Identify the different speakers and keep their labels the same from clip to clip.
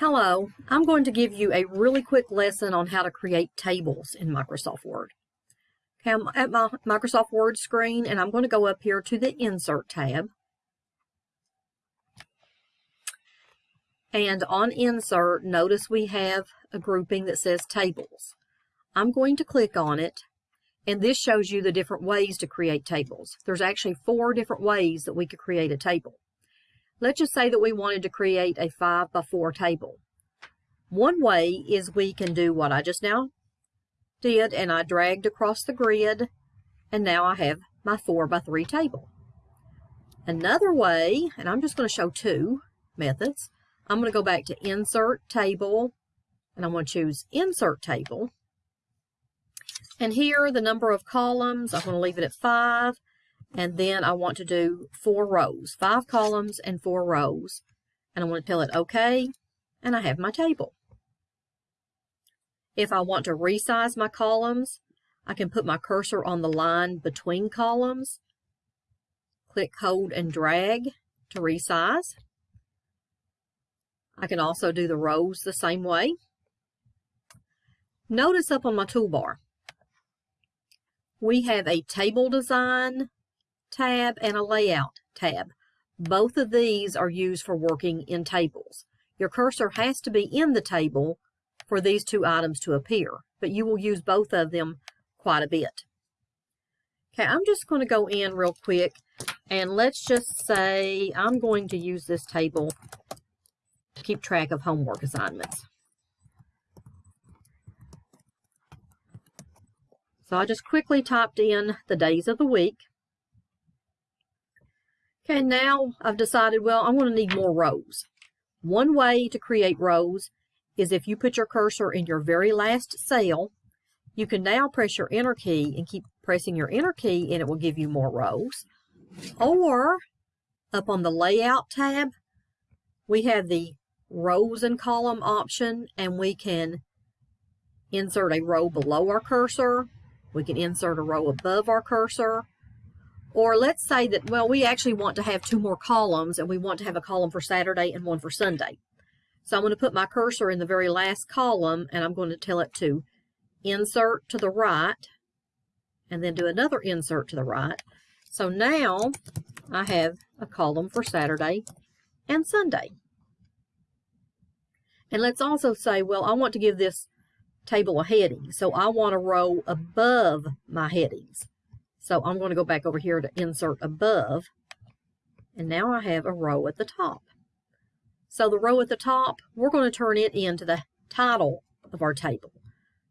Speaker 1: Hello, I'm going to give you a really quick lesson on how to create tables in Microsoft Word. Okay, I'm at my Microsoft Word screen and I'm going to go up here to the Insert tab. And on Insert, notice we have a grouping that says Tables. I'm going to click on it and this shows you the different ways to create tables. There's actually four different ways that we could create a table. Let's just say that we wanted to create a 5 by 4 table. One way is we can do what I just now did, and I dragged across the grid, and now I have my 4 by 3 table. Another way, and I'm just going to show two methods, I'm going to go back to Insert Table, and I'm going to choose Insert Table. And here, the number of columns, I'm going to leave it at 5. And then I want to do four rows, five columns and four rows. And I want to tell it OK, and I have my table. If I want to resize my columns, I can put my cursor on the line between columns, click, hold, and drag to resize. I can also do the rows the same way. Notice up on my toolbar, we have a table design, tab and a layout tab. Both of these are used for working in tables. Your cursor has to be in the table for these two items to appear, but you will use both of them quite a bit. Okay, I'm just going to go in real quick and let's just say I'm going to use this table to keep track of homework assignments. So I just quickly typed in the days of the week. Okay, now I've decided, well, I'm going to need more rows. One way to create rows is if you put your cursor in your very last cell, you can now press your enter key and keep pressing your enter key and it will give you more rows. Or up on the layout tab, we have the rows and column option and we can insert a row below our cursor. We can insert a row above our cursor or let's say that, well, we actually want to have two more columns and we want to have a column for Saturday and one for Sunday. So I'm going to put my cursor in the very last column and I'm going to tell it to insert to the right and then do another insert to the right. So now I have a column for Saturday and Sunday. And let's also say, well, I want to give this table a heading. So I want a row above my headings. So I'm going to go back over here to insert above. And now I have a row at the top. So the row at the top, we're going to turn it into the title of our table.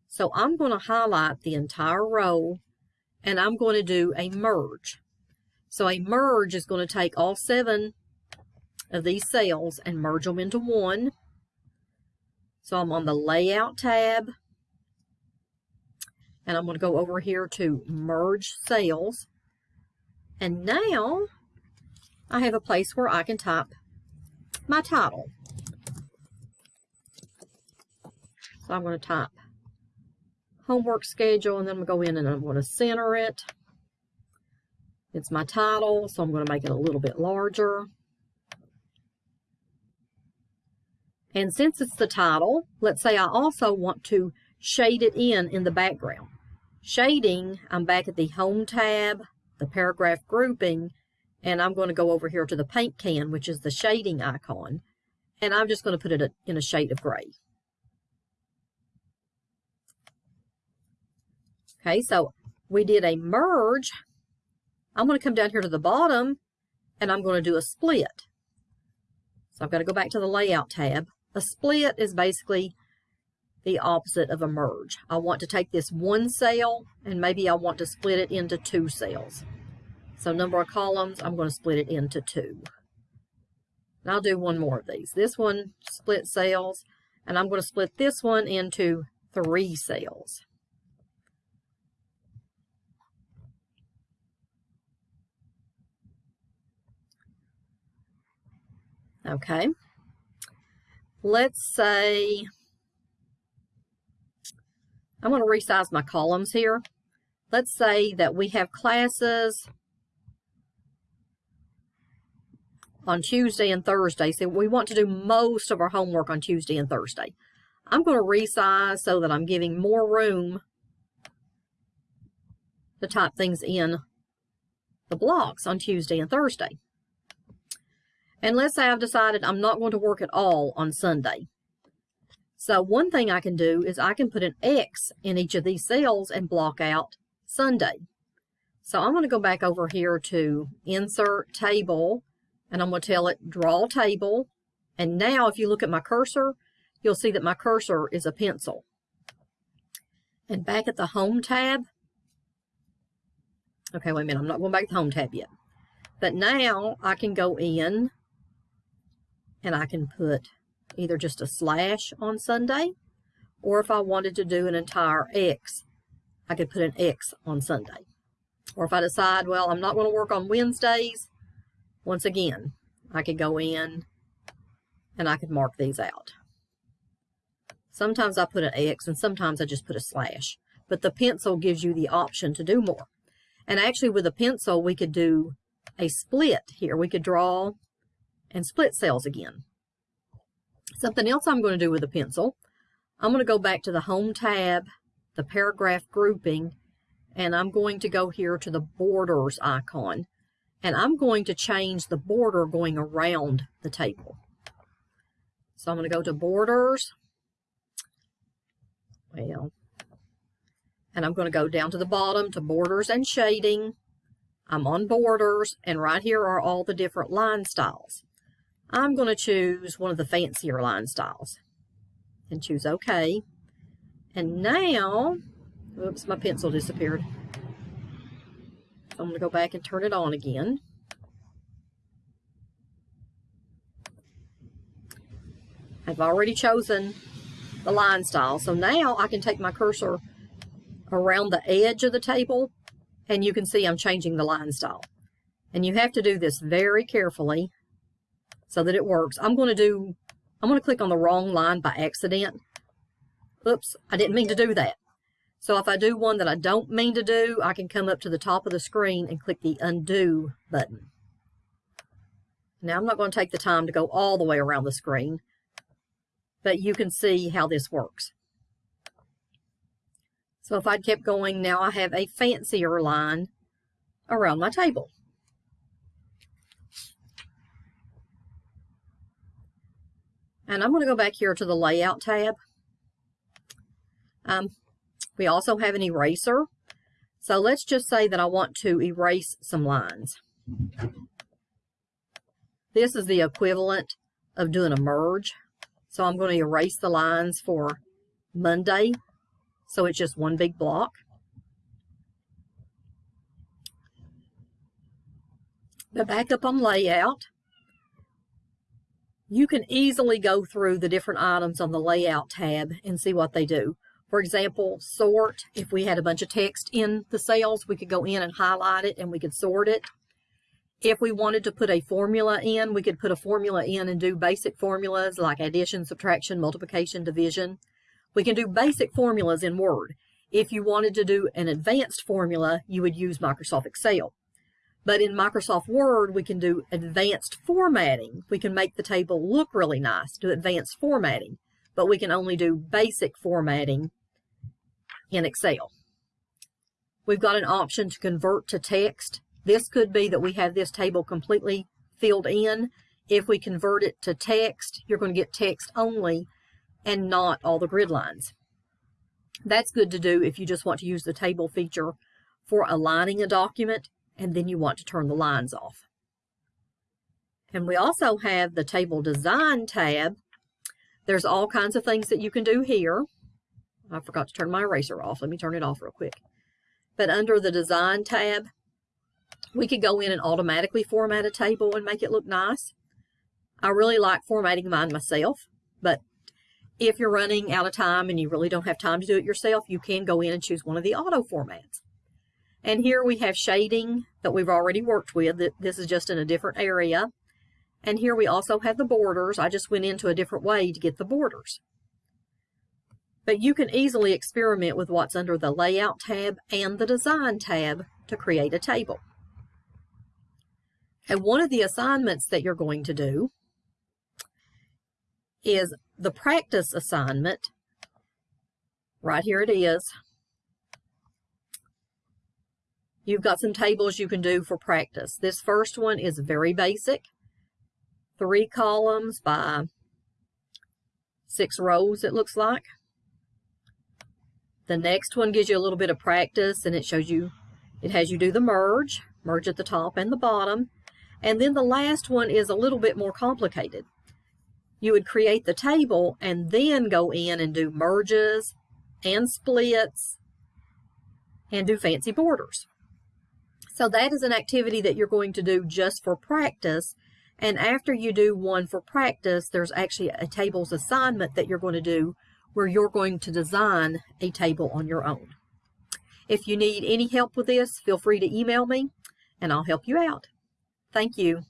Speaker 1: So I'm going to highlight the entire row and I'm going to do a merge. So a merge is going to take all seven of these cells and merge them into one. So I'm on the layout tab and I'm going to go over here to merge cells. And now I have a place where I can type my title. So I'm going to type homework schedule and then I'm going to go in and I'm going to center it. It's my title, so I'm going to make it a little bit larger. And since it's the title, let's say I also want to shade it in in the background. Shading, I'm back at the Home tab, the paragraph grouping, and I'm going to go over here to the paint can, which is the shading icon, and I'm just going to put it in a shade of gray. Okay, so we did a merge. I'm going to come down here to the bottom, and I'm going to do a split. So I've got to go back to the Layout tab. A split is basically the opposite of a merge. I want to take this one cell and maybe I want to split it into two cells. So number of columns, I'm going to split it into two. And I'll do one more of these. This one split cells, and I'm going to split this one into three cells. Okay. Let's say I'm going to resize my columns here. Let's say that we have classes on Tuesday and Thursday. So we want to do most of our homework on Tuesday and Thursday. I'm going to resize so that I'm giving more room to type things in the blocks on Tuesday and Thursday. And let's say I've decided I'm not going to work at all on Sunday. So one thing I can do is I can put an X in each of these cells and block out Sunday. So I'm going to go back over here to Insert Table, and I'm going to tell it Draw Table. And now if you look at my cursor, you'll see that my cursor is a pencil. And back at the Home tab, okay, wait a minute, I'm not going back to the Home tab yet. But now I can go in and I can put either just a slash on Sunday, or if I wanted to do an entire X, I could put an X on Sunday. Or if I decide, well, I'm not going to work on Wednesdays, once again, I could go in and I could mark these out. Sometimes I put an X and sometimes I just put a slash. But the pencil gives you the option to do more. And actually with a pencil, we could do a split here. We could draw and split cells again. Something else I'm going to do with a pencil, I'm going to go back to the Home tab, the paragraph grouping, and I'm going to go here to the borders icon. And I'm going to change the border going around the table. So I'm going to go to borders. Well, and I'm going to go down to the bottom to borders and shading. I'm on borders and right here are all the different line styles. I'm going to choose one of the fancier line styles and choose OK. And now, oops, my pencil disappeared. I'm going to go back and turn it on again. I've already chosen the line style. So now I can take my cursor around the edge of the table and you can see I'm changing the line style. And you have to do this very carefully so that it works. I'm going to do, I'm going to click on the wrong line by accident. Oops, I didn't mean to do that. So if I do one that I don't mean to do, I can come up to the top of the screen and click the undo button. Now I'm not going to take the time to go all the way around the screen, but you can see how this works. So if I'd kept going, now I have a fancier line around my table. And I'm going to go back here to the Layout tab. Um, we also have an eraser. So let's just say that I want to erase some lines. This is the equivalent of doing a merge. So I'm going to erase the lines for Monday. So it's just one big block. But back up on layout, you can easily go through the different items on the Layout tab and see what they do. For example, sort, if we had a bunch of text in the cells, we could go in and highlight it and we could sort it. If we wanted to put a formula in, we could put a formula in and do basic formulas like addition, subtraction, multiplication, division. We can do basic formulas in Word. If you wanted to do an advanced formula, you would use Microsoft Excel. But in Microsoft Word, we can do advanced formatting. We can make the table look really nice, do advanced formatting, but we can only do basic formatting in Excel. We've got an option to convert to text. This could be that we have this table completely filled in. If we convert it to text, you're going to get text only and not all the grid lines. That's good to do if you just want to use the table feature for aligning a document and then you want to turn the lines off. And we also have the Table Design tab. There's all kinds of things that you can do here. I forgot to turn my eraser off. Let me turn it off real quick. But under the Design tab, we could go in and automatically format a table and make it look nice. I really like formatting mine myself, but if you're running out of time and you really don't have time to do it yourself, you can go in and choose one of the auto formats. And here we have shading that we've already worked with. This is just in a different area. And here we also have the borders. I just went into a different way to get the borders. But you can easily experiment with what's under the Layout tab and the Design tab to create a table. And one of the assignments that you're going to do is the practice assignment. Right here it is. You've got some tables you can do for practice. This first one is very basic. Three columns by six rows, it looks like. The next one gives you a little bit of practice and it shows you, it has you do the merge, merge at the top and the bottom. And then the last one is a little bit more complicated. You would create the table and then go in and do merges and splits and do fancy borders. So that is an activity that you're going to do just for practice. And after you do one for practice, there's actually a tables assignment that you're going to do where you're going to design a table on your own. If you need any help with this, feel free to email me and I'll help you out. Thank you.